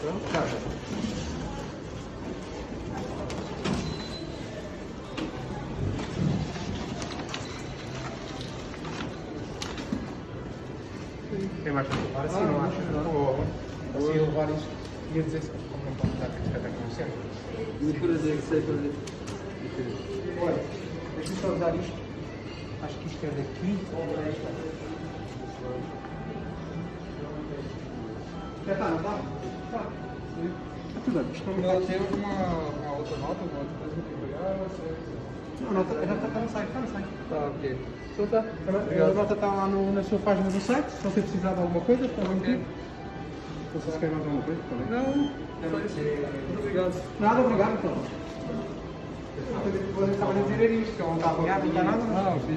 Pronto, cara. Tem mais coisa? Agora sim, não acho. Assim, eu levar isto. Ia dizer se como não pode dar que até como sempre. Por exemplo, sei exemplo. Olha, deixa-me só usar isto. Acho que isto é daqui ou para esta. Já está, não está? Está. Está tudo bem. Não Não, tem alguma uma outra nota, uma outra coisa que pegar? você- Não, não, já está, está no site, está no site. Tá, ok. Então tá. A nota está lá no, na sua página do site. Se você precisar de alguma coisa, está bem Ok. aqui. Se vocês querem mais alguma coisa, bem. Não, só isso. Muito obrigado. Nada, obrigado então. Ah, eu estava a dizer isto, que eu não está ligado, não está nada. Ah, ok.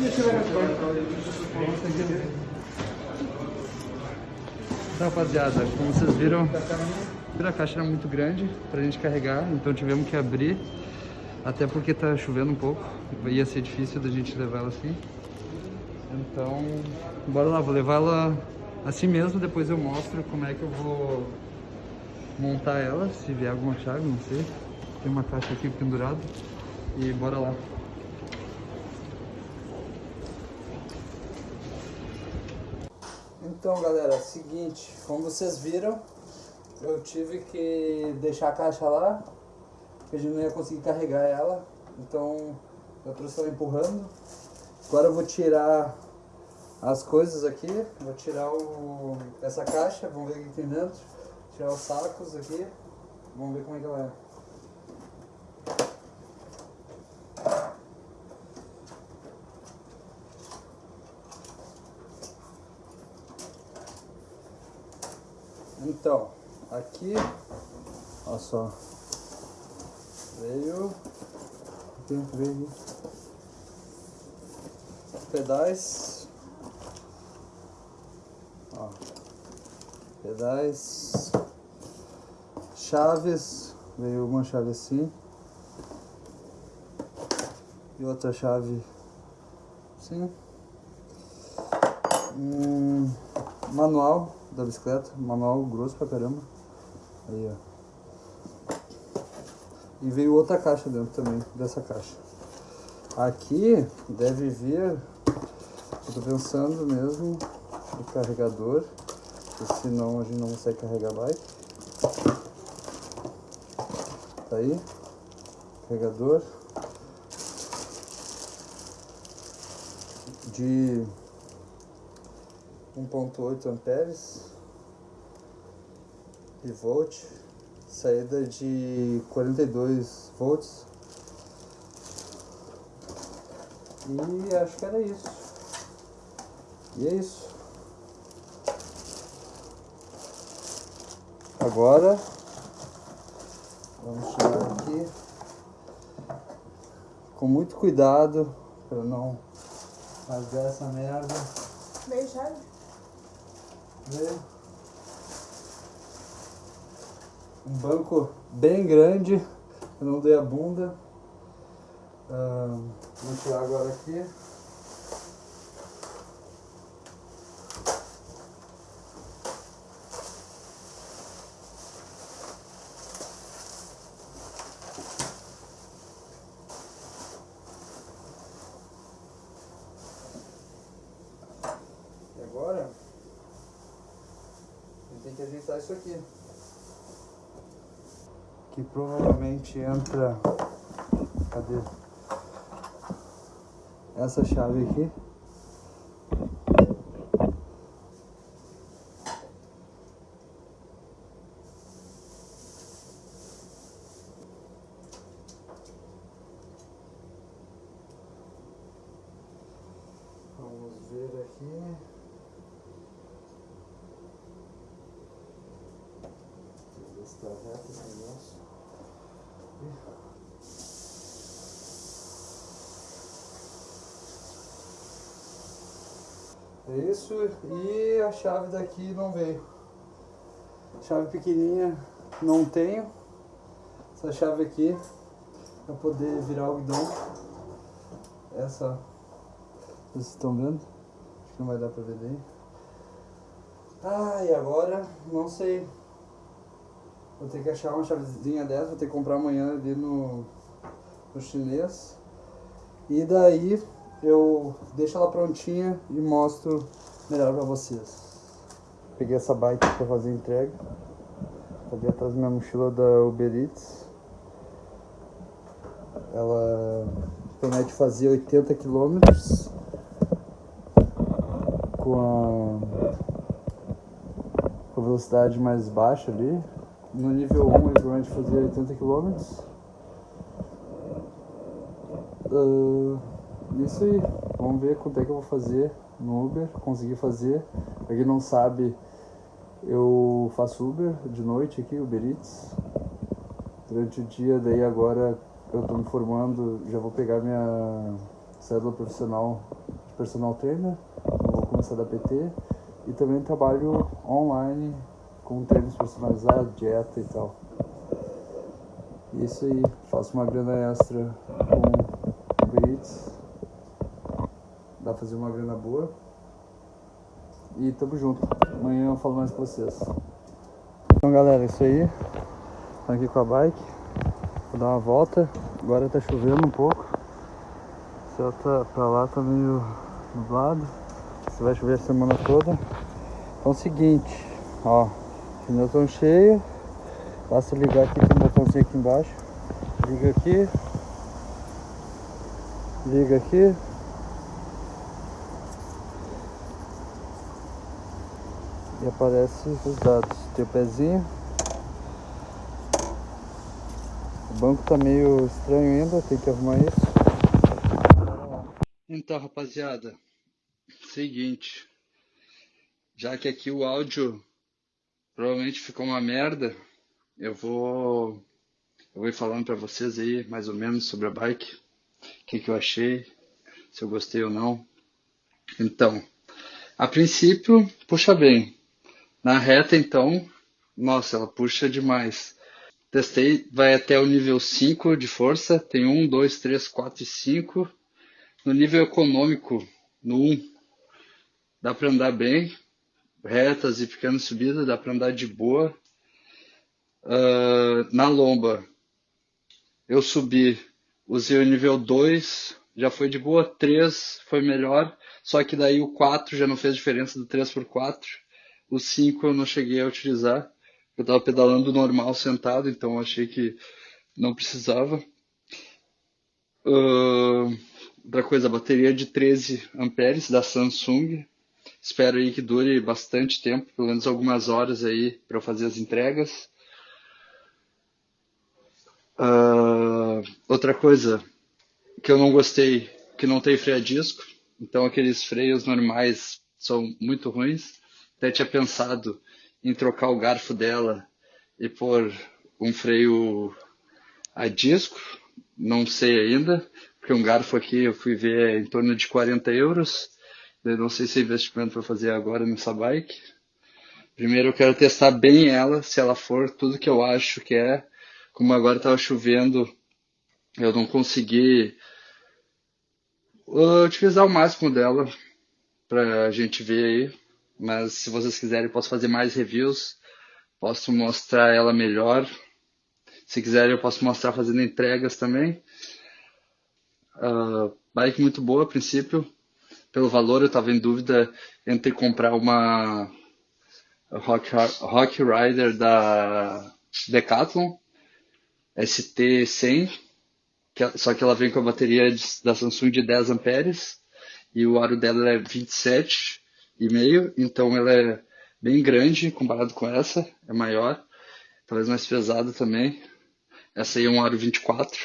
Deixa eu ver as coisas. Então, rapaziada, como vocês viram, a caixa era muito grande pra gente carregar, então tivemos que abrir, até porque tá chovendo um pouco, ia ser difícil da gente levar ela assim. Então, bora lá, vou levar ela assim mesmo, depois eu mostro como é que eu vou montar ela, se vier alguma chave, não sei. Tem uma caixa aqui pendurada e bora lá. Então galera, seguinte, como vocês viram, eu tive que deixar a caixa lá, porque a gente não ia conseguir carregar ela, então eu trouxe ela empurrando. Agora eu vou tirar as coisas aqui, vou tirar o, essa caixa, vamos ver o que tem dentro, tirar os sacos aqui, vamos ver como é que ela é. Então, aqui, olha só, veio, aqui, veio pedais, ó, pedais, chaves, veio uma chave assim, e outra chave assim, hum, manual da bicicleta, manual grosso pra caramba. Aí, ó. E veio outra caixa dentro também, dessa caixa. Aqui deve vir, tô pensando mesmo, o carregador, senão a gente não consegue carregar bike. Tá aí, carregador. De 1.8 amperes e volt, saída de 42 volts e acho que era isso. E é isso. Agora vamos tirar aqui com muito cuidado para não rasgar essa merda. Meio chave? Veio. Um banco bem grande, eu não dei a bunda. Vou tirar agora aqui. E agora? Tem que ajeitar isso aqui. Que provavelmente entra. Cadê? Essa chave aqui. Vamos ver aqui. Negócio. É isso, e a chave daqui não veio. Chave pequenininha não tenho. Essa chave aqui, para poder virar o guidão. Essa, vocês estão vendo? Acho que não vai dar para ver daí. Ah, e agora, não sei. Vou ter que achar uma chavezinha dessa, vou ter que comprar amanhã ali no, no chinês. E daí eu deixo ela prontinha e mostro melhor pra vocês. Peguei essa bike pra fazer entrega. Tá ali atrás da minha mochila da Uber Eats. Ela promete fazer 80 km com a, com a velocidade mais baixa ali. No nível 1 ele promete fazer 80 km. Uh, isso aí, vamos ver quanto é que eu vou fazer no Uber, conseguir fazer. Pra quem não sabe, eu faço Uber de noite aqui, Uber Eats. Durante o dia, daí agora eu tô me formando, já vou pegar minha cédula profissional de personal trainer, vou começar da PT e também trabalho online com treinos personalizados, dieta e tal. Isso aí, faço uma grana extra com Uber Eats. Dá pra fazer uma grana boa. E tamo junto. Amanhã eu falo mais com vocês. Então galera, é isso aí. Tô aqui com a bike. Vou dar uma volta. Agora tá chovendo um pouco. O céu tá pra lá, tá meio nublado. Se vai chover a semana toda. Então é o seguinte, ó. Pneus estão cheios. Basta ligar aqui com o botãozinho aqui embaixo. Liga aqui. Liga aqui. E aparece os dados. Tem o pezinho. O banco tá meio estranho ainda, tem que arrumar isso. Então, rapaziada, seguinte. Já que aqui o áudio provavelmente ficou uma merda, eu vou eu vou ir falando para vocês aí mais ou menos sobre a bike, o que, que eu achei, se eu gostei ou não. Então, a princípio, puxa bem. Na reta, então, nossa, ela puxa demais. Testei, vai até o nível 5 de força, tem 1, 2, 3, 4 e 5. No nível econômico, no 1, dá para andar bem, retas e pequenas subidas, dá para andar de boa. Uh, na lomba, eu subi, usei o nível 2, já foi de boa, 3 foi melhor, só que daí o 4 já não fez diferença do 3 por 4. O 5 eu não cheguei a utilizar, eu estava pedalando normal sentado, então achei que não precisava. Uh, outra coisa, a bateria de 13 amperes da Samsung, Espero aí que dure bastante tempo, pelo menos algumas horas aí para eu fazer as entregas. Uh, outra coisa que eu não gostei, que não tem freio a disco, então aqueles freios normais são muito ruins. Até tinha pensado em trocar o garfo dela e pôr um freio a disco, não sei ainda, porque um garfo aqui eu fui ver é em torno de 40 euros eu não sei se é investimento para fazer agora nessa bike. Primeiro eu quero testar bem ela, se ela for tudo que eu acho que é. Como agora estava chovendo, eu não consegui uh, utilizar o máximo dela para a gente ver aí. Mas se vocês quiserem, posso fazer mais reviews. Posso mostrar ela melhor. Se quiserem, eu posso mostrar fazendo entregas também. Uh, bike muito boa a princípio pelo valor, eu estava em dúvida entre comprar uma Rock, Rock Rider da Decathlon ST100, que, só que ela vem com a bateria de, da Samsung de 10 amperes e o aro dela é 27,5, então ela é bem grande comparado com essa, é maior, talvez mais pesada também. Essa aí é um aro 24.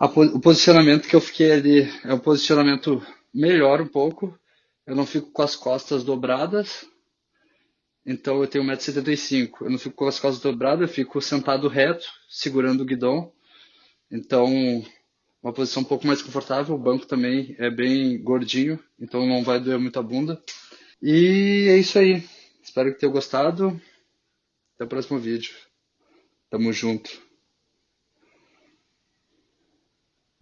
A, o posicionamento que eu fiquei ali é um posicionamento melhora um pouco. Eu não fico com as costas dobradas. Então eu tenho 1,75m. Eu não fico com as costas dobradas, eu fico sentado reto, segurando o guidão. Então, uma posição um pouco mais confortável. O banco também é bem gordinho, então não vai doer muito a bunda. E é isso aí. Espero que tenham gostado. Até o próximo vídeo. Tamo junto.